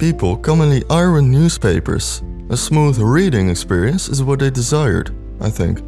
people commonly iron newspapers. A smooth reading experience is what they desired, I think.